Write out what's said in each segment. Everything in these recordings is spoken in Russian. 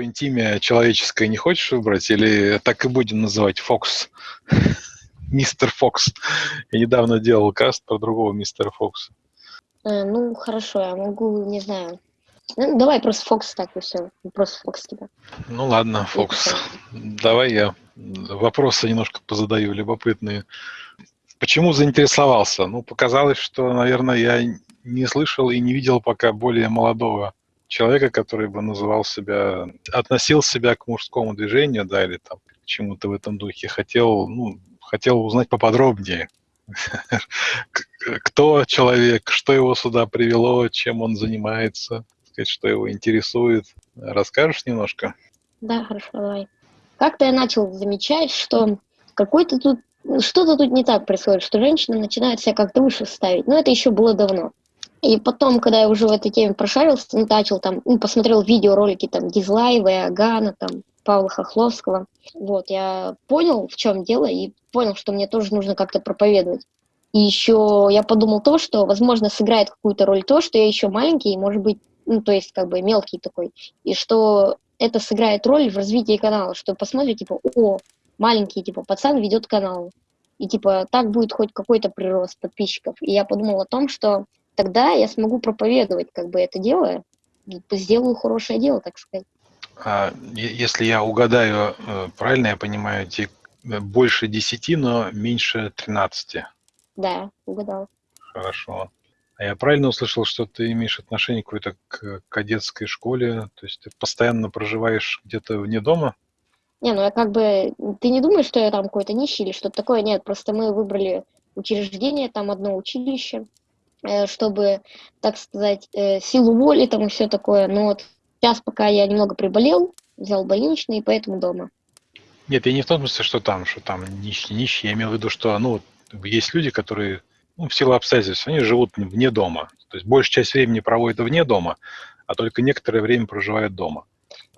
какое-нибудь имя человеческое не хочешь выбрать? Или так и будем называть Фокс? Мистер Фокс. Я недавно делал каст про другого мистера Фокса. Э, ну, хорошо, я могу, не знаю. Ну, давай просто Фокс так и все. Просто Фокс тебя. Ну ладно, Фокс. Давай я вопросы немножко позадаю, любопытные. Почему заинтересовался? Ну, показалось, что, наверное, я не слышал и не видел пока более молодого человека, который бы называл себя, относил себя к мужскому движению, да, или там к чему-то в этом духе. Хотел, ну, хотел узнать поподробнее, кто человек, что его сюда привело, чем он занимается, что его интересует. Расскажешь немножко? Да, хорошо, давай. Как-то я начал замечать, что какой-то тут что-то тут не так происходит, что женщина начинает себя как-то выше ставить. Но это еще было давно. И потом, когда я уже в этой теме прошарился, начал там, ну, посмотрел видеоролики там Дизлайва, Агана, там, Павла Хохловского. Вот, я понял, в чем дело, и понял, что мне тоже нужно как-то проповедовать. И еще я подумал то, что, возможно, сыграет какую-то роль то, что я еще маленький, может быть, ну, то есть, как бы, мелкий такой, и что это сыграет роль в развитии канала, что посмотрите, типа, о, маленький, типа, пацан ведет канал, и, типа, так будет хоть какой-то прирост подписчиков. И я подумал о том, что тогда я смогу проповедовать, как бы, это дело, сделаю хорошее дело, так сказать. А, если я угадаю, э, правильно я понимаю, э, больше 10, но меньше 13? Да, угадал. Хорошо. А я правильно услышал, что ты имеешь отношение какое-то к кадетской школе? То есть ты постоянно проживаешь где-то вне дома? Не, ну я как бы... Ты не думаешь, что я там какой-то нищий или что-то такое? Нет, просто мы выбрали учреждение, там одно училище, чтобы, так сказать, силу воли там и все такое. Но вот Сейчас, пока я немного приболел, взял больничный, и поэтому дома. Нет, я не в том смысле, что там, что там нищие, нищие. Я имею в виду, что ну, есть люди, которые ну, в силу обстоятельств, они живут вне дома. То есть большая часть времени проводят вне дома, а только некоторое время проживают дома.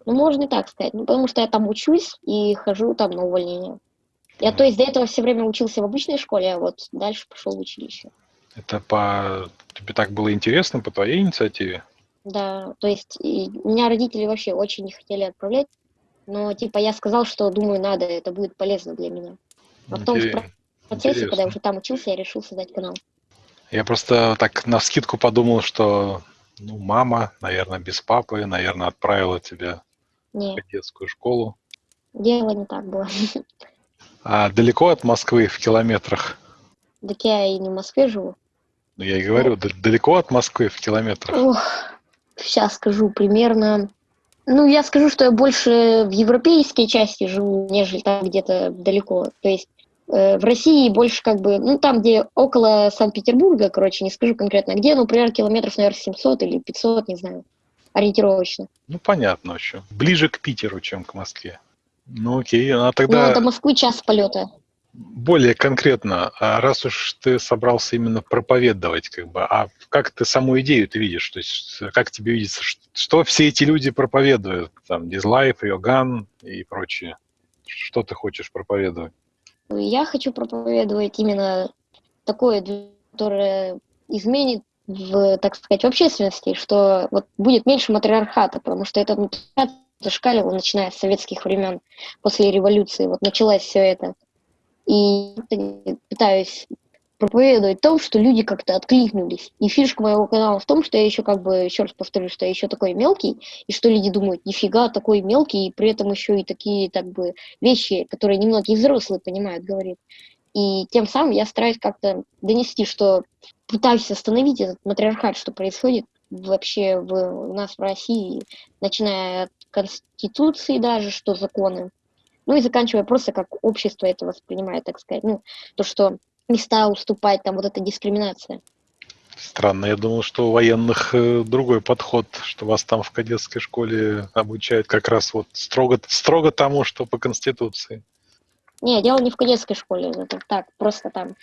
Ну, можно и так сказать. Ну, потому что я там учусь и хожу там на увольнение. Я, то есть, до этого все время учился в обычной школе, а вот дальше пошел в училище. Это по... Тебе так было интересно по твоей инициативе? Да, то есть и меня родители вообще очень не хотели отправлять, но типа я сказал, что думаю, надо, это будет полезно для меня. А потом в процессе, Интересно. когда я уже там учился, я решил создать канал. Я просто так на скидку подумал, что ну, мама, наверное, без папы, наверное, отправила тебя не. в детскую школу. Дело не так было. А далеко от Москвы в километрах? Так я и не в Москве живу. Ну, я и говорю, ну, далеко от Москвы в километрах. Ох, сейчас скажу примерно. Ну, я скажу, что я больше в европейской части живу, нежели там где-то далеко. То есть э, в России больше как бы, ну, там, где около Санкт-Петербурга, короче, не скажу конкретно где, ну, например, километров, наверное, 700 или 500, не знаю, ориентировочно. Ну, понятно еще. Ближе к Питеру, чем к Москве. Ну, окей, а тогда... Ну, до Москвы час полета более конкретно, а раз уж ты собрался именно проповедовать, как бы, а как ты саму идею ты видишь? То есть как тебе видится, что все эти люди проповедуют? Там, Дизлайф, Йоган и прочее. Что ты хочешь проповедовать? Я хочу проповедовать именно такое, которое изменит в, так сказать, в общественности, что вот будет меньше матриархата, потому что этот матриархат начиная с советских времен, после революции. Вот началось все это. И пытаюсь проповедовать о том, что люди как-то откликнулись. И фишка моего канала в том, что я еще как бы, еще раз повторю, что я еще такой мелкий, и что люди думают, нифига, такой мелкий, и при этом еще и такие так бы вещи, которые немногие взрослые понимают, говорит. И тем самым я стараюсь как-то донести, что пытаюсь остановить этот матриархат, что происходит вообще в, у нас в России, начиная от Конституции даже, что законы, ну и заканчивая просто как общество это воспринимает, так сказать. Ну, то, что места уступать, там вот эта дискриминация. Странно, я думал, что у военных э, другой подход, что вас там в кадетской школе обучают как раз вот строго, строго тому, что по Конституции. Не, дело не в кадетской школе, это так, просто там.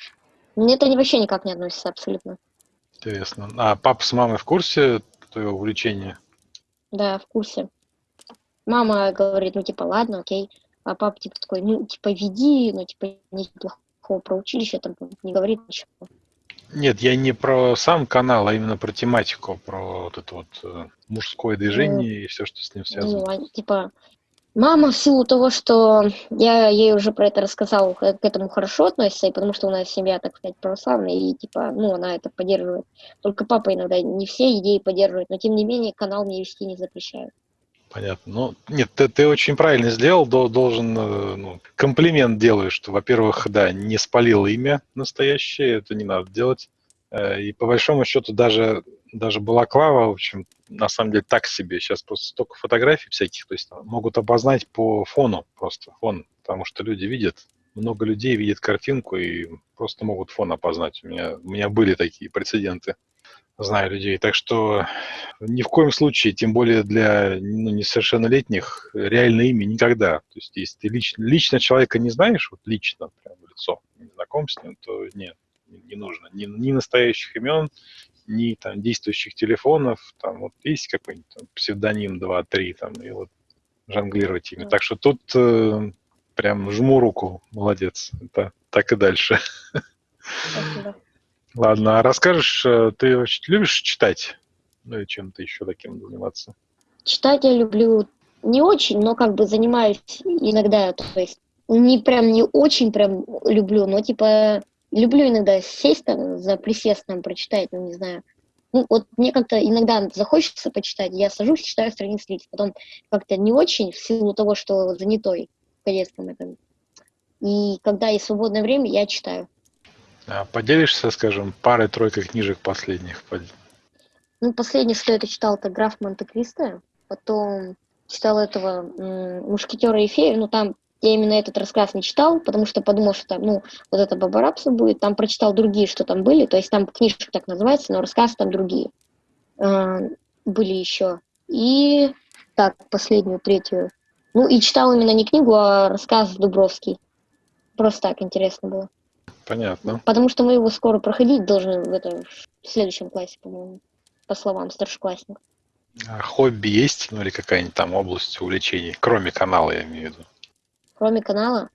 Мне это вообще никак не относится абсолютно. Интересно. А папа с мамой в курсе твоего увлечения? Да, в курсе. Мама говорит, ну типа, ладно, окей. А папа типа такой, ну, типа, веди, ну, типа, ничего плохого про училище, там не говорит ничего. Нет, я не про сам канал, а именно про тематику, про вот это вот э, мужское движение и все, что с ним связано. Ну, типа, мама в силу того, что я ей уже про это рассказал, к этому хорошо относится, и потому что у нас семья, так сказать, православная, и типа, ну, она это поддерживает. Только папа иногда не все идеи поддерживает, но тем не менее канал мне вести не запрещают. Понятно. Ну, нет, ты, ты очень правильно сделал, должен, э, ну, комплимент делаешь, что, во-первых, да, не спалил имя настоящее, это не надо делать. Э, и по большому счету даже, даже балаклава, в общем, на самом деле так себе. Сейчас просто столько фотографий всяких, то есть могут обознать по фону просто, фон, потому что люди видят, много людей видят картинку и просто могут фон опознать. У меня, у меня были такие прецеденты знаю людей. Так что ни в коем случае, тем более для ну, несовершеннолетних, реальное имя никогда. То есть если ты лично, лично человека не знаешь, вот лично, прям в лицо, не знаком с ним, то нет, не, не нужно. Ни, ни настоящих имен, ни там действующих телефонов, там вот есть какой-нибудь там, псевдоним 2-3, там, и вот жонглировать ими. Так что тут э, прям жму руку, молодец. Это так и дальше. Спасибо. Ладно, а расскажешь, э, ты вообще любишь читать? Ну и чем-то еще таким заниматься? Читать я люблю не очень, но как бы занимаюсь иногда, то есть не прям не очень прям люблю, но типа люблю иногда сесть там за присестом, прочитать, ну не знаю. Ну вот мне как-то иногда захочется почитать, я сажусь, читаю страниц 30, потом как-то не очень в силу того, что занятой в кадетском этом. И когда есть свободное время, я читаю. А поделишься, скажем, парой-тройкой книжек последних? Ну, последний, что я читал, это «Граф Монте-Кристо». Потом читал этого «Мушкетера и фею». Ну, там я именно этот рассказ не читал, потому что подумал, что там, ну, вот это Бабарапса будет. Там прочитал другие, что там были. То есть там книжка так называется, но рассказ там другие. А, были еще. И так, последнюю, третью. Ну, и читал именно не книгу, а рассказ Дубровский. Просто так интересно было. Понятно. Потому что мы его скоро проходить должны в, этом, в следующем классе, по-моему, по словам старшеклассников. А хобби есть, ну или какая-нибудь там область увлечений, кроме канала, я имею в виду? Кроме канала?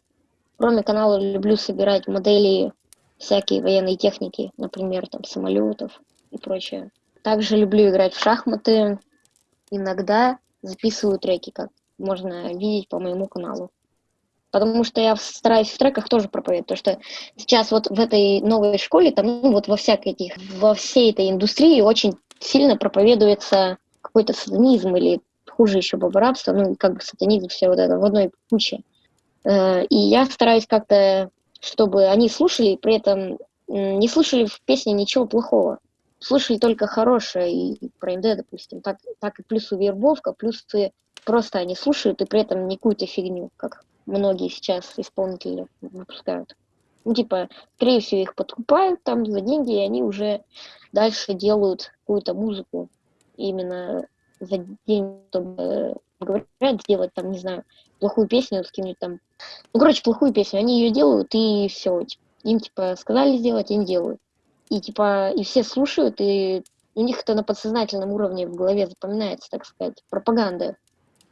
Кроме канала люблю собирать модели всякие военной техники, например, там самолетов и прочее. Также люблю играть в шахматы. Иногда записываю треки, как можно видеть по моему каналу потому что я стараюсь в треках тоже проповедовать, то что сейчас вот в этой новой школе, там, ну, вот во всякой этих, во всей этой индустрии очень сильно проповедуется какой-то сатанизм или хуже еще бабарабство, ну, как бы сатанизм, все вот это в одной куче. Э, и я стараюсь как-то, чтобы они слушали, при этом не слышали в песне ничего плохого. Слышали только хорошее, и про МД, допустим. Так, так и плюс и вербовка, плюс и просто они слушают, и при этом не какую-то фигню, как многие сейчас исполнители выпускают. Ну, типа, скорее всего, их подкупают там за деньги, и они уже дальше делают какую-то музыку именно за деньги, чтобы говорят, сделать там, не знаю, плохую песню с кем-нибудь там. Ну, короче, плохую песню, они ее делают, и все. Им, типа, сказали сделать, им делают. И, типа, и все слушают, и у них это на подсознательном уровне в голове запоминается, так сказать, пропаганда.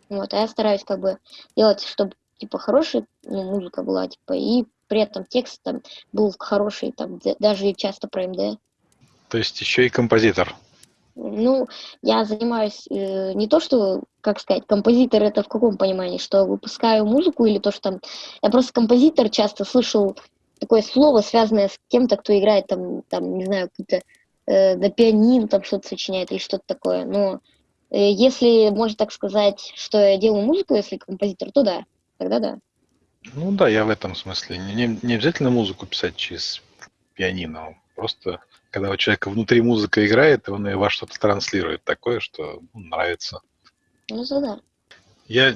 Вот, а я стараюсь как бы делать, чтобы типа хорошая ну, музыка была, типа, и при этом текст там был хороший, там даже часто про МД. То есть еще и композитор. Ну, я занимаюсь э, не то, что, как сказать, композитор это в каком понимании, что выпускаю музыку или то, что там... Я просто композитор часто слышал такое слово, связанное с кем-то, кто играет там, там не знаю, какие-то э, на пианино там что-то сочиняет или что-то такое. Но э, если можно так сказать, что я делаю музыку, если композитор, то да тогда да. Ну да, я в этом смысле. Не, не обязательно музыку писать через пианино. Просто когда у человека внутри музыка играет, он ее во что-то транслирует такое, что нравится. Ну да. Я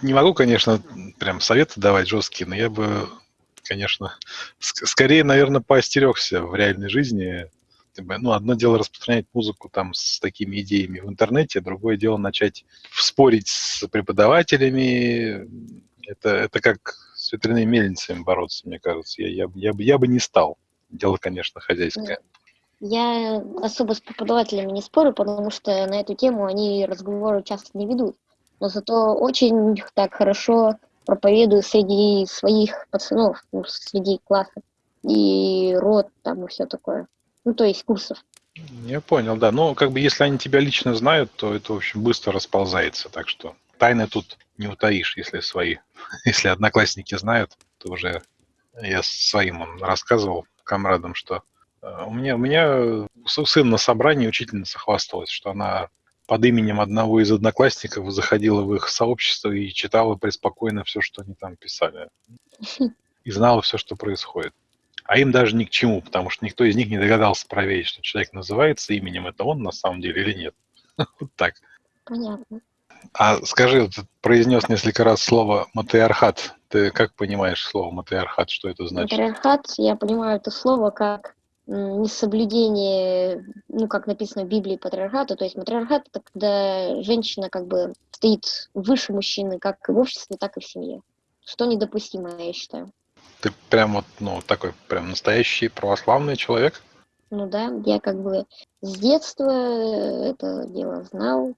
не могу, конечно, прям советы давать жесткие, но я бы, конечно, скорее, наверное, поостерегся в реальной жизни. Ну, одно дело распространять музыку там с такими идеями в интернете, другое дело начать спорить с преподавателями, это, это как с ветряными мельницами бороться, мне кажется. Я, я, я, бы, я бы не стал. Дело, конечно, хозяйское. Я особо с преподавателями не спорю, потому что на эту тему они разговоры часто не ведут. Но зато очень так хорошо проповедую среди своих пацанов, ну, среди классов. И род там и все такое. ну, то есть курсов. Я понял, да. Ну, как бы, если они тебя лично знают, то это, в общем, быстро расползается. Так что тайны тут не утаишь, если свои. Если одноклассники знают, то уже я своим рассказывал комрадам, что э, у меня, у меня сын на собрании, учительница хвасталась, что она под именем одного из одноклассников заходила в их сообщество и читала преспокойно все, что они там писали. И знала все, что происходит. А им даже ни к чему, потому что никто из них не догадался проверить, что человек называется именем, это он на самом деле или нет. Вот так. Понятно. А скажи, ты произнес несколько раз слово матриархат. Ты как понимаешь слово матриархат? Что это значит? Матриархат, я понимаю это слово как несоблюдение, ну, как написано в Библии, патриархата. То есть матриархат – это когда женщина как бы стоит выше мужчины, как в обществе, так и в семье. Что недопустимо, я считаю. Ты прям вот, ну, такой прям настоящий православный человек? Ну да, я как бы с детства это дело знал.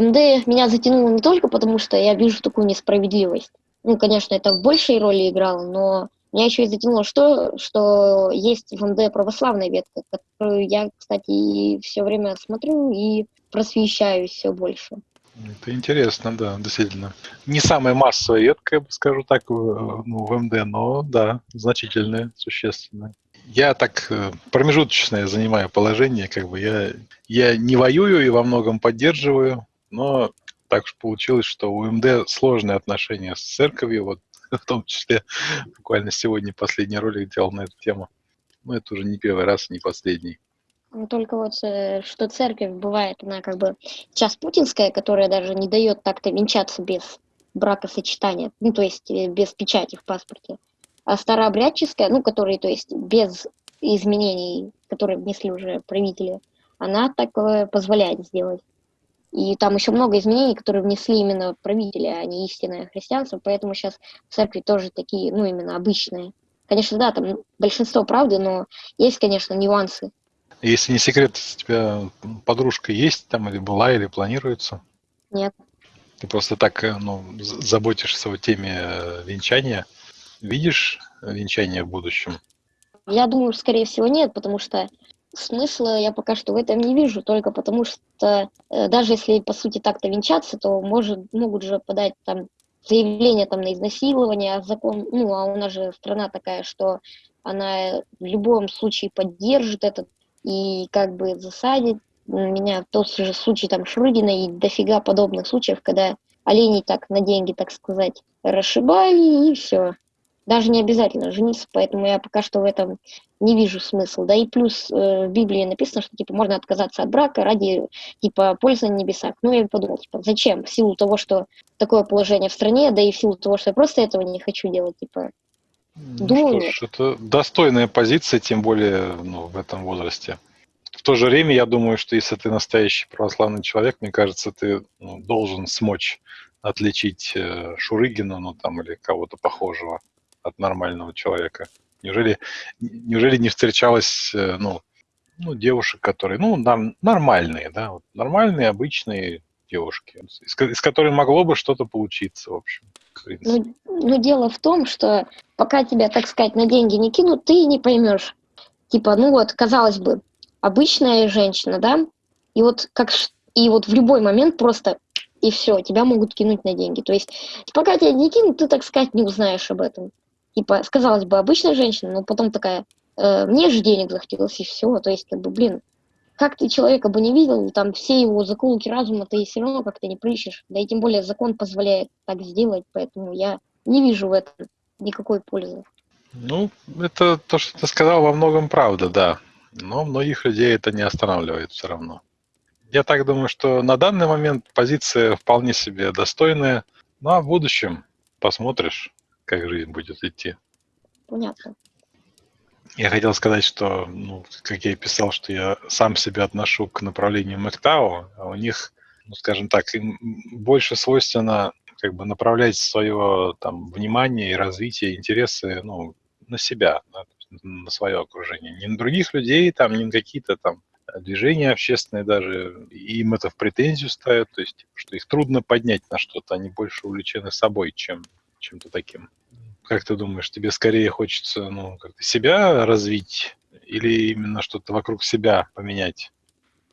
МД меня затянуло не только потому, что я вижу такую несправедливость. Ну, конечно, это в большей роли играло, но меня еще и затянуло что, что есть в МД православная ветка, которую я, кстати, все время смотрю и просвещаюсь все больше. Это интересно, да, действительно. Не самая массовая ветка, я бы скажу так, ну, в МД, но да, значительная, существенная. Я так э, промежуточное занимаю положение, как бы я, я не воюю и во многом поддерживаю, но так уж получилось, что у МД сложные отношения с церковью, вот в том числе буквально сегодня последний ролик делал на эту тему. Но это уже не первый раз, не последний. Ну, только вот, э, что церковь бывает, она как бы сейчас путинская, которая даже не дает так-то венчаться без бракосочетания, ну, то есть э, без печати в паспорте. А старообрядческая, ну, которые, то есть без изменений, которые внесли уже правители, она такое позволяет сделать. И там еще много изменений, которые внесли именно правители, а не истинное христианство, поэтому сейчас в церкви тоже такие, ну, именно обычные. Конечно, да, там большинство правды, но есть, конечно, нюансы. Если не секрет, у тебя подружка есть там или была, или планируется? Нет. Ты просто так э, ну, заботишься о теме э, венчания. Видишь венчание в будущем? Я думаю, скорее всего, нет, потому что смысла я пока что в этом не вижу, только потому что э, даже если, по сути, так-то венчаться, то может, могут же подать там заявление там на изнасилование, а закон, ну, а у нас же страна такая, что она в любом случае поддержит этот и как бы засадит меня в тот же случай там Шрыдина и дофига подобных случаев, когда оленей так на деньги, так сказать, расшибали и все. Даже не обязательно жениться, поэтому я пока что в этом не вижу смысла. Да и плюс э, в Библии написано, что типа можно отказаться от брака ради типа пользы на небесах. Ну, я подумал, типа, зачем? В силу того, что такое положение в стране, да и в силу того, что я просто этого не хочу делать, типа. Ну, Думаю, что ж, это достойная позиция, тем более ну, в этом возрасте. В то же время я думаю, что если ты настоящий православный человек, мне кажется, ты ну, должен смочь отличить э, Шурыгина, ну там или кого-то похожего от нормального человека? Неужели, неужели не встречалось э, ну, ну, девушек, которые, ну, нормальные, да, вот, нормальные, обычные девушки, из, из которых могло бы что-то получиться, в общем. Ну, ну, дело в том, что пока тебя, так сказать, на деньги не кинут, ты не поймешь. Типа, ну вот, казалось бы, обычная женщина, да, и вот как и вот в любой момент просто и все, тебя могут кинуть на деньги. То есть, пока тебя не кинут, ты, так сказать, не узнаешь об этом типа, сказалось бы, обычная женщина, но потом такая, э, мне же денег захотелось, и все. То есть, как бы, блин, как ты человека бы не видел, там все его заколки разума ты все равно как-то не прыщешь. Да и тем более закон позволяет так сделать, поэтому я не вижу в этом никакой пользы. Ну, это то, что ты сказал, во многом правда, да. Но многих людей это не останавливает все равно. Я так думаю, что на данный момент позиция вполне себе достойная. Ну а в будущем посмотришь как жизнь будет идти. Понятно. Я хотел сказать, что, ну, как я и писал, что я сам себя отношу к направлению МэкТау, а у них, ну, скажем так, им больше свойственно как бы направлять свое там внимание и развитие, интересы, ну, на себя, да, на свое окружение. Не на других людей, там, не на какие-то там движения общественные даже, им это в претензию ставят, то есть, что их трудно поднять на что-то, они больше увлечены собой, чем чем-то таким. Как ты думаешь, тебе скорее хочется ну, как-то себя развить или именно что-то вокруг себя поменять?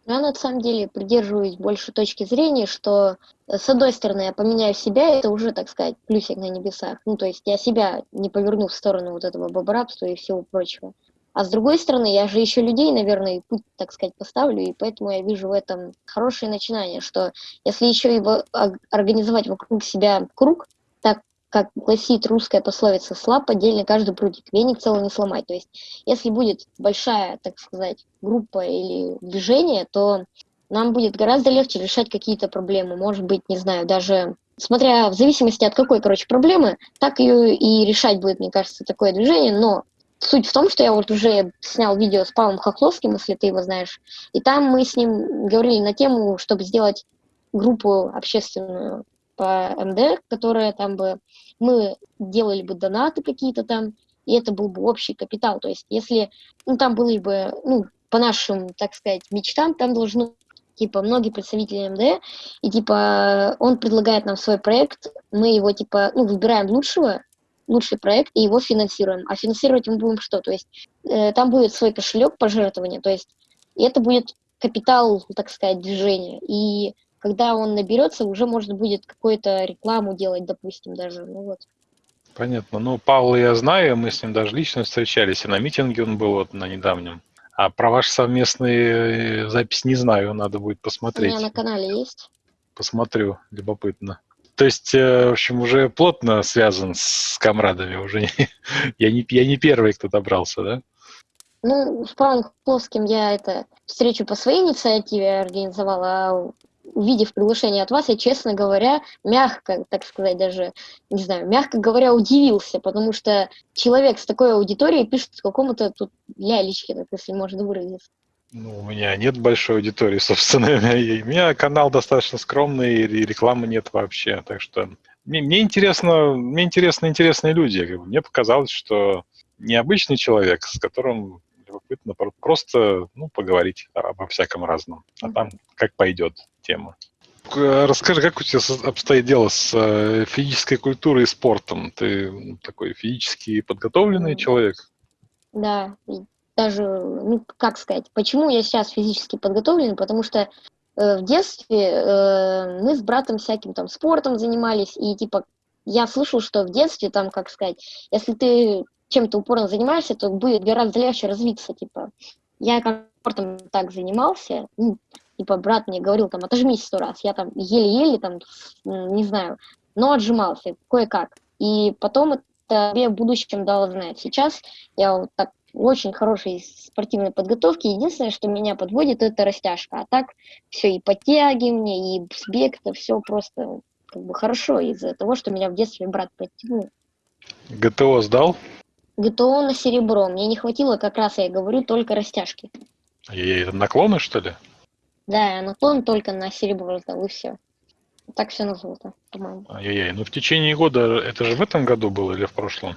Я на самом деле придерживаюсь больше точки зрения, что э, с одной стороны я поменяю себя, это уже, так сказать, плюсик на небесах. Ну, то есть я себя не поверну в сторону вот этого бобрабства и всего прочего. А с другой стороны, я же еще людей, наверное, путь, так сказать, поставлю, и поэтому я вижу в этом хорошее начинание, что если еще его организовать вокруг себя круг, так как гласит русская пословица, слаб отдельно каждый прутик, веник целый не сломать. То есть, если будет большая, так сказать, группа или движение, то нам будет гораздо легче решать какие-то проблемы. Может быть, не знаю, даже смотря в зависимости от какой, короче, проблемы, так ее и решать будет, мне кажется, такое движение. Но суть в том, что я вот уже снял видео с Павлом Хохловским, если ты его знаешь, и там мы с ним говорили на тему, чтобы сделать группу общественную по МД, которая там бы, мы делали бы донаты какие-то там, и это был бы общий капитал. То есть если, ну, там были бы, ну, по нашим, так сказать, мечтам, там должны типа, многие представители МД, и, типа, он предлагает нам свой проект, мы его, типа, ну, выбираем лучшего, лучший проект и его финансируем. А финансировать мы будем что? То есть э, там будет свой кошелек пожертвования, то есть это будет капитал, так сказать, движения. И когда он наберется, уже можно будет какую-то рекламу делать, допустим, даже. Ну вот. Понятно. Ну, Павла я знаю, мы с ним даже лично встречались, и на митинге он был вот на недавнем. А про ваш совместный э, запись не знаю, надо будет посмотреть. У меня на канале есть. Посмотрю, любопытно. То есть, э, в общем, уже плотно связан с комрадами, уже не, я, не, я не первый, кто добрался, да? Ну, с Павлом Плоским я это встречу по своей инициативе организовала, а увидев приглашение от вас, я, честно говоря, мягко, так сказать, даже, не знаю, мягко говоря, удивился, потому что человек с такой аудиторией пишет какому-то тут лялечке, так, если можно выразиться. Ну, у меня нет большой аудитории, собственно. У меня канал достаточно скромный, и рекламы нет вообще. Так что мне, мне интересно, мне интересны интересные люди. Мне показалось, что необычный человек, с которым любопытно просто ну, поговорить обо всяком разном. А там как пойдет тема. Расскажи, как у тебя обстоит дело с э, физической культурой и спортом? Ты ну, такой физически подготовленный человек? Да, даже, ну, как сказать, почему я сейчас физически подготовлен, потому что э, в детстве э, мы с братом всяким там спортом занимались, и типа я слышал, что в детстве там, как сказать, если ты чем-то упорно занимаешься, то будет гораздо легче развиться, типа. Я как спортом так занимался, ну, типа брат мне говорил там, отожмись сто раз, я там еле-еле там, не знаю, но отжимался кое-как. И потом это тебе в будущем дало знать. Сейчас я вот так очень хорошей спортивной подготовки. Единственное, что меня подводит, это растяжка. А так все и подтягивание, и сбег, это все просто как бы хорошо из-за того, что меня в детстве брат подтянул. ГТО сдал? ГТО на серебро. Мне не хватило, как раз я говорю, только растяжки. И это наклоны, что ли? Да, наклон только на серебро сдал, и все. Так все на золото, по-моему. Ай-яй-яй, ну в течение года, это же в этом году было или в прошлом?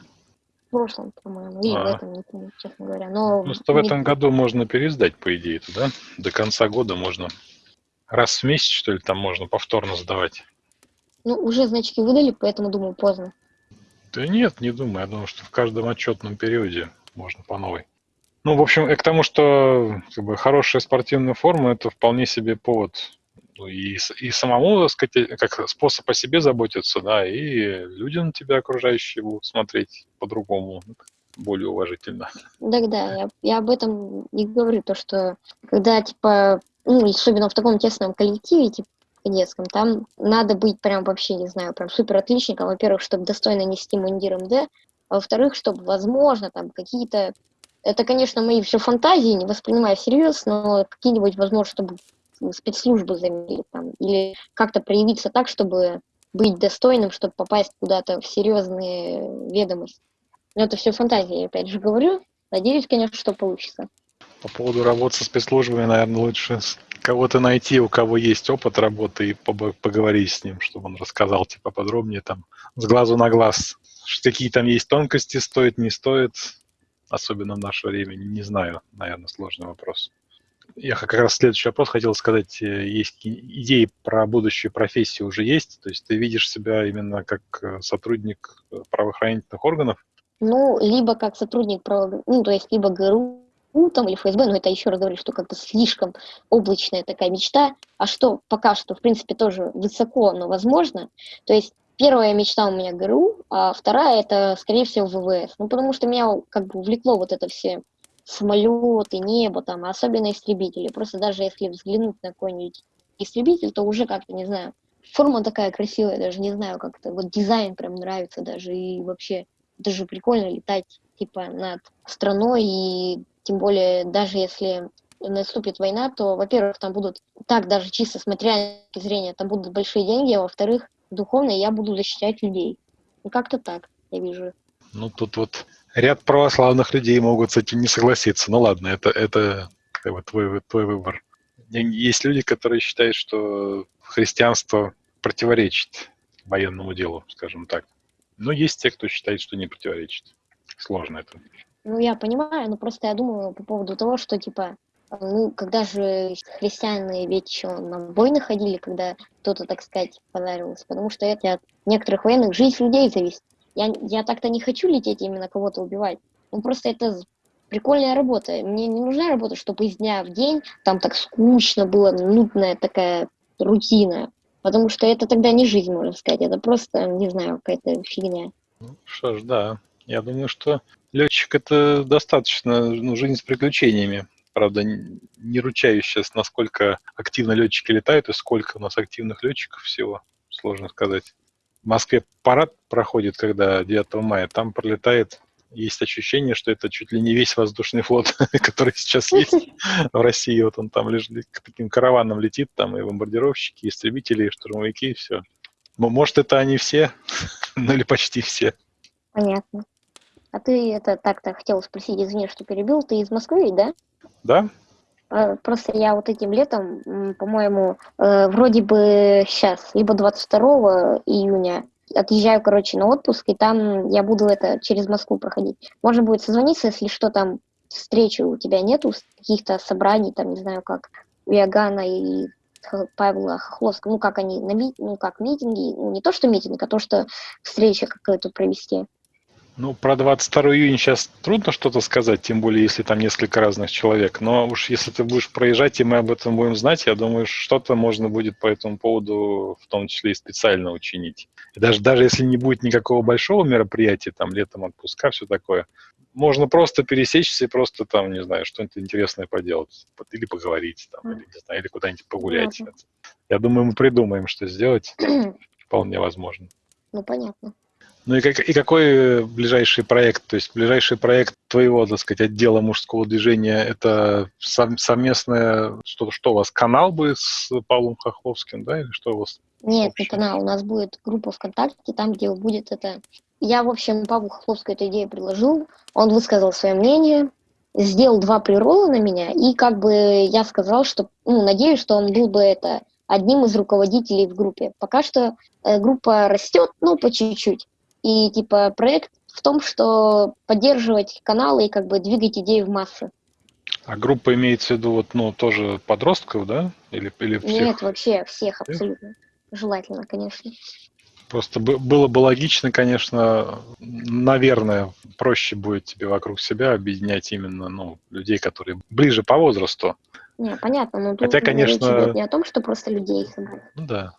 прошлом, по-моему, или а. в этом, не помню, честно говоря. Но Просто не... в этом году можно пересдать, по идее, это, да? До конца года можно раз в месяц, что ли, там можно повторно сдавать. Ну, уже значки выдали, поэтому, думаю, поздно. Да нет, не думаю. Я думаю, что в каждом отчетном периоде можно по новой. Ну, в общем, и к тому, что как бы, хорошая спортивная форма – это вполне себе повод ну, и, и самому, так сказать, как способ о себе заботиться, да, и люди на тебя окружающие будут смотреть по-другому, более уважительно. Да, да, я, я об этом не говорю, то, что когда, типа, ну, особенно в таком тесном коллективе, типа, детском, там надо быть прям вообще, не знаю, прям супер отличником, во-первых, чтобы достойно нести мундир МД, а во-вторых, чтобы, возможно, там какие-то это, конечно, мои все фантазии, не воспринимая всерьез, но какие-нибудь, возможно, чтобы спецслужбы заменили там, или как-то проявиться так, чтобы быть достойным, чтобы попасть куда-то в серьезные ведомости. Но это все фантазии, опять же говорю. Надеюсь, конечно, что получится. По поводу работы со спецслужбами, наверное, лучше кого-то найти, у кого есть опыт работы, и поговорить с ним, чтобы он рассказал типа подробнее там с глазу на глаз, какие там есть тонкости, стоит, не стоит, особенно в наше время, не знаю, наверное, сложный вопрос. Я как раз следующий вопрос хотел сказать. Э, есть идеи про будущую профессию уже есть? То есть ты видишь себя именно как э, сотрудник э, правоохранительных органов? Ну, либо как сотрудник, право... ну, то есть либо ГРУ, ГРУ там, или ФСБ, но это еще раз говорю, что как-то слишком облачная такая мечта, а что пока что, в принципе, тоже высоко, но возможно. То есть первая мечта у меня ГРУ, а вторая это, скорее всего, ВВС. Ну, потому что меня как бы увлекло вот это все самолеты, небо там, особенно истребители. Просто даже если взглянуть на какой-нибудь истребитель, то уже как-то, не знаю, форма такая красивая, даже не знаю, как-то вот дизайн прям нравится даже, и вообще это же прикольно летать типа над страной, и тем более даже если наступит война, то, во-первых, там будут, так даже чисто с материальной зрения, там будут большие деньги, а во-вторых, духовно я буду защищать людей. Ну, как-то так, я вижу. Ну, тут вот ряд православных людей могут с этим не согласиться. Ну, ладно, это, это твой, твой выбор. Есть люди, которые считают, что христианство противоречит военному делу, скажем так. Но есть те, кто считает, что не противоречит. Сложно это. Ну, я понимаю, но просто я думаю по поводу того, что, типа, ну, когда же христиане ведь еще на войны ходили, когда кто-то, так сказать, подарился, потому что это от некоторых военных жизнь людей зависит. Я, я так-то не хочу лететь именно кого-то убивать. Ну, просто это прикольная работа. Мне не нужна работа, чтобы из дня в день там так скучно было, нудная такая рутина. Потому что это тогда не жизнь, можно сказать. Это просто, не знаю, какая-то фигня. Ну, что ж, да. Я думаю, что летчик это достаточно ну, жизнь с приключениями. Правда, не ручаюсь сейчас, насколько активно летчики летают и сколько у нас активных летчиков всего. Сложно сказать. В Москве парад проходит, когда 9 мая, там пролетает есть ощущение, что это чуть ли не весь воздушный флот, который сейчас есть в России. Вот он там лишь к таким караванам летит, там и бомбардировщики, и истребители, и штурмовики, и все. Может, это они все, ну или почти все. Понятно. А ты это так-то хотел спросить, извини, что перебил, ты из Москвы, да? Да. А, просто я вот этим летом, по-моему, э, вроде бы сейчас, либо 22 июня, отъезжаю, короче, на отпуск, и там я буду это через Москву проходить. Можно будет созвониться, если что там, встречи у тебя нету, каких-то собраний, там, не знаю, как у Ягана и Павла Хохловского, ну, как они, на ми, ну, как митинги, ну, не то, что митинг, а то, что встреча какая-то провести. Ну, про 22 июня сейчас трудно что-то сказать, тем более, если там несколько разных человек. Но уж если ты будешь проезжать, и мы об этом будем знать, я думаю, что-то можно будет по этому поводу, в том числе и специально учинить. И даже, даже если не будет никакого большого мероприятия, там, летом отпуска, все такое, можно просто пересечься и просто там, не знаю, что-нибудь интересное поделать. Или поговорить, там, или, не знаю, или куда-нибудь погулять. Понятно. Я думаю, мы придумаем, что сделать. Вполне возможно. Ну, понятно. Ну и, как, и какой ближайший проект? То есть ближайший проект твоего, так сказать, отдела мужского движения, это сов, совместное, что, что у вас, канал будет с Павлом Хохловским, да, или что у вас? Нет, не канал, у нас будет группа ВКонтакте, там, где будет это... Я, в общем, Павлу Хохловскому эту идею предложил, он высказал свое мнение, сделал два прирола на меня, и как бы я сказал, что, ну, надеюсь, что он был бы это одним из руководителей в группе. Пока что э, группа растет, ну, по чуть-чуть. И типа проект в том, что поддерживать каналы и как бы двигать идеи в массы. А группа имеется в виду вот, ну, тоже подростков, да? Или, или всех? Нет, вообще всех абсолютно. Желательно, конечно. Просто было бы логично, конечно, наверное, проще будет тебе вокруг себя объединять именно ну, людей, которые ближе по возрасту. Не, понятно, но тут Хотя, конечно... речь идет не о том, что просто людей собрать. Ну да.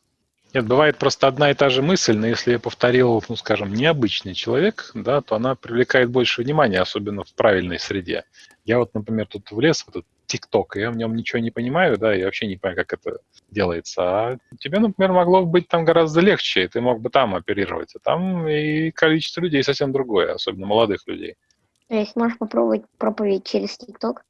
Нет, бывает просто одна и та же мысль, но если я повторил, ну, скажем, необычный человек, да, то она привлекает больше внимания, особенно в правильной среде. Я вот, например, тут влез в этот ТикТок, я в нем ничего не понимаю, да, я вообще не понимаю, как это делается. А тебе, например, могло быть там гораздо легче, и ты мог бы там оперировать. А там и количество людей совсем другое, особенно молодых людей. То есть можешь попробовать проповедь через ТикТок?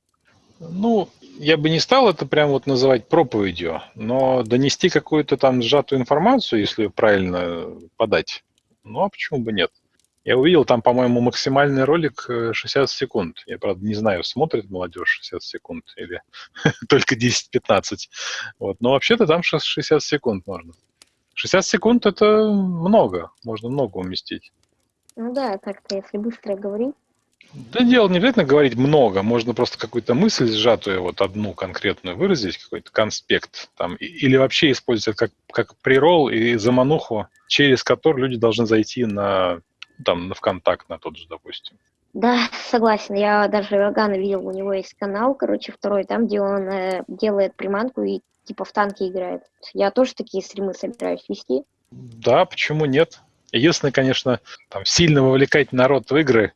Ну, я бы не стал это прям вот называть проповедью, но донести какую-то там сжатую информацию, если правильно подать, ну а почему бы нет? Я увидел там, по-моему, максимальный ролик 60 э, секунд. Я, правда, не знаю, смотрит молодежь 60 секунд или только 10-15. Вот. Но вообще-то там 60 секунд можно. 60 секунд – это много, можно много уместить. Ну да, так-то, если быстро говорить. Да дело не обязательно говорить много, можно просто какую-то мысль сжатую, вот одну конкретную выразить, какой-то конспект, там, или вообще использовать как, как прирол и замануху, через который люди должны зайти на, там, на ВКонтакт, на тот же, допустим. Да, согласен. Я даже Вагана видел, у него есть канал, короче, второй, там, где он э, делает приманку и типа в танки играет. Я тоже такие стримы собираюсь вести. Да, почему нет? Единственное, конечно, там сильно вовлекать народ в игры.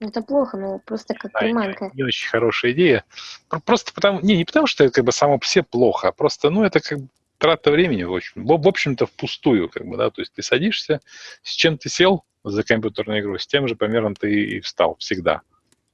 Это плохо, но просто как да, приманка. Не, не очень хорошая идея. Просто потому, не, не потому, что это как бы само по себе плохо, а просто, ну, это как бы трата времени, в общем, в, общем-то, впустую, как бы, да, то есть ты садишься, с чем ты сел за компьютерную игру, с тем же примерно ты и встал всегда.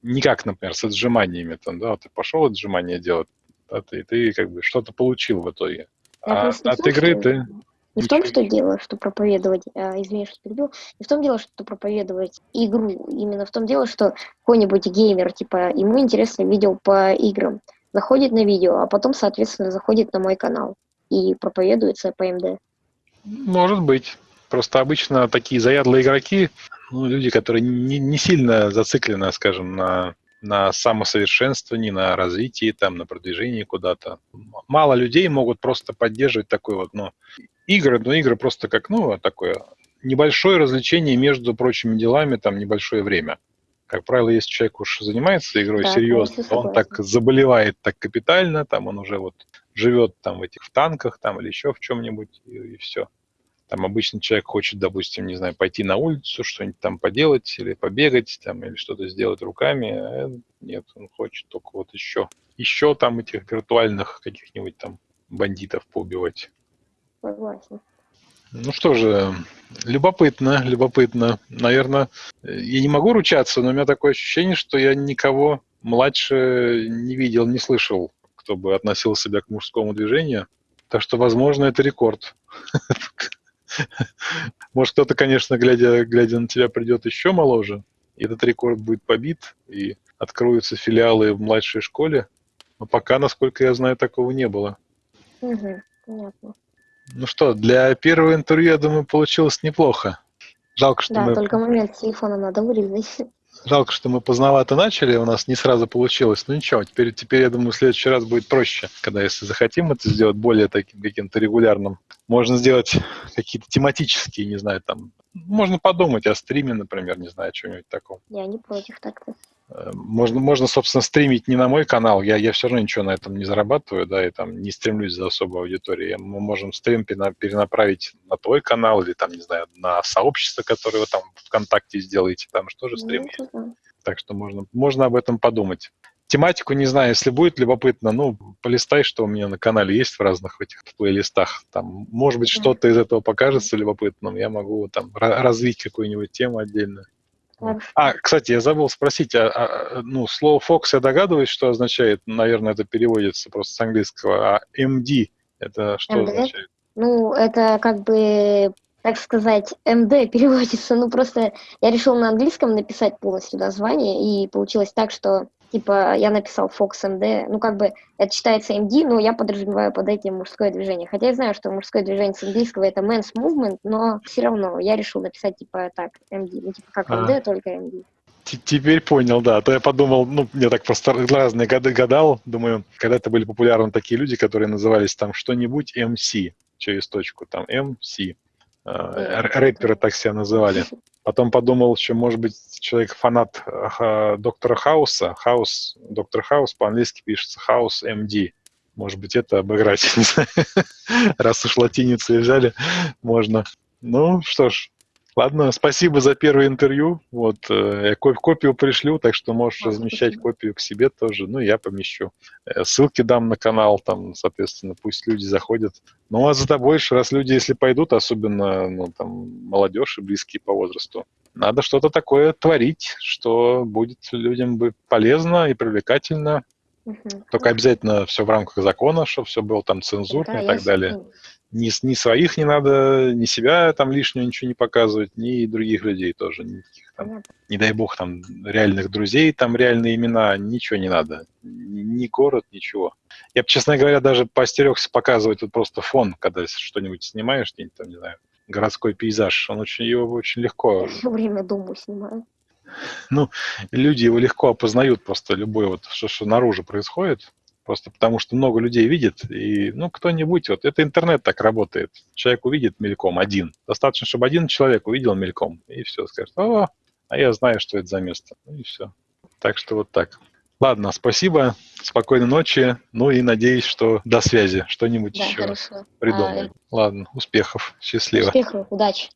Не как, например, с отжиманиями, там, да, ты пошел отжимания делать, да, ты, ты как бы что-то получил в итоге. Я а от игры ты... Не в том, что дело, что проповедовать, а, извини, что перебил, не в том дело, что проповедовать игру, именно в том дело, что какой-нибудь геймер, типа, ему интересно видео по играм, заходит на видео, а потом, соответственно, заходит на мой канал и проповедуется по МД. Может быть. Просто обычно такие заядлые игроки, ну, люди, которые не, не сильно зациклены, скажем, на, на самосовершенствовании, на развитии, там, на продвижении куда-то. Мало людей могут просто поддерживать такой вот, ну, игры, но игры просто как, ну, такое небольшое развлечение между прочими делами, там, небольшое время. Как правило, если человек уж занимается игрой да, серьезно, то он так заболевает так капитально, там он уже вот живет там в этих в танках там или еще в чем-нибудь и, и все. Там обычно человек хочет, допустим, не знаю, пойти на улицу, что-нибудь там поделать или побегать там или что-то сделать руками. А нет, он хочет только вот еще, еще там этих виртуальных каких-нибудь там бандитов поубивать. Согласен. Ну что же, любопытно, любопытно. Наверное, я не могу ручаться, но у меня такое ощущение, что я никого младше не видел, не слышал, кто бы относил себя к мужскому движению. Так что, возможно, это рекорд. Может, кто-то, конечно, глядя, глядя на тебя, придет еще моложе, и этот рекорд будет побит, и откроются филиалы в младшей школе. Но пока, насколько я знаю, такого не было. Угу, понятно. Ну что, для первого интервью, я думаю, получилось неплохо. Жалко, что да, мы... только момент телефона надо вырезать. Жалко, что мы поздновато начали, у нас не сразу получилось. Ну ничего, теперь, теперь я думаю, в следующий раз будет проще, когда если захотим это сделать более таким каким-то регулярным. Можно сделать какие-то тематические, не знаю, там, можно подумать о стриме, например, не знаю, чего-нибудь такого. Я не против так-то. Э, можно, можно, собственно, стримить не на мой канал, я, я все равно ничего на этом не зарабатываю, да, и там не стремлюсь за особой аудиторией. Мы можем стрим перенаправить на твой канал или там, не знаю, на сообщество, которое вы там ВКонтакте сделаете, там что же стрим есть. Так что можно, можно об этом подумать. Тематику не знаю, если будет любопытно, ну, полистай, что у меня на канале есть в разных этих плейлистах. Там, может быть, что-то из этого покажется любопытным, я могу там развить какую-нибудь тему отдельную. А, кстати, я забыл спросить, а, а, ну, слово Fox я догадываюсь, что означает, наверное, это переводится просто с английского, а MD это что MD? означает? Ну, это как бы, так сказать, MD переводится, ну, просто я решил на английском написать полностью название, и получилось так, что типа я написал Fox MD, ну как бы это считается MD, но я подразумеваю под этим мужское движение. Хотя я знаю, что мужское движение с английского это men's movement, но все равно я решил написать типа так MD, ну типа как MD, а. только MD. Теперь понял, да. А то я подумал, ну, я так просто разные годы гадал, думаю, когда-то были популярны такие люди, которые назывались там что-нибудь MC через точку, там MC. Э, рэперы так себя называли. Потом подумал, что, может быть, человек фанат доктора Хауса. Хаус, доктор Хаус по-английски пишется Хаус МД. Может быть, это обыграть, не знаю. Раз уж латиницу взяли, можно. Ну, что ж, Ладно, спасибо за первое интервью. Вот, э, я копию пришлю, так что можешь а, размещать спасибо. копию к себе тоже. Ну, я помещу. Э, ссылки дам на канал, там, соответственно, пусть люди заходят. Ну, а за тобой, раз люди, если пойдут, особенно, ну, там, молодежь и близкие по возрасту, надо что-то такое творить, что будет людям бы полезно и привлекательно. Угу. Только обязательно все в рамках закона, чтобы все было там цензурно и так далее ни, ни своих не надо, ни себя там лишнего ничего не показывать, ни других людей тоже. Никаких, там, не дай бог, там реальных друзей, там реальные имена, ничего не надо. Ни город, ничего. Я бы, честно говоря, даже поостерегся показывать вот просто фон, когда что-нибудь снимаешь, где-нибудь там, не знаю, городской пейзаж. Он очень, его очень легко... все время дому снимаю. Ну, люди его легко опознают просто любой вот, что, что наружу происходит. Просто потому что много людей видит, и, ну, кто-нибудь, вот это интернет так работает. Человек увидит мельком один. Достаточно, чтобы один человек увидел мельком, и все, скажет, о, а я знаю, что это за место. Ну и все. Так что вот так. Ладно, спасибо, спокойной ночи, ну и надеюсь, что до связи, что-нибудь Да, еще хорошо. придумаем. Ладно, успехов, счастливо. Успехов, удачи.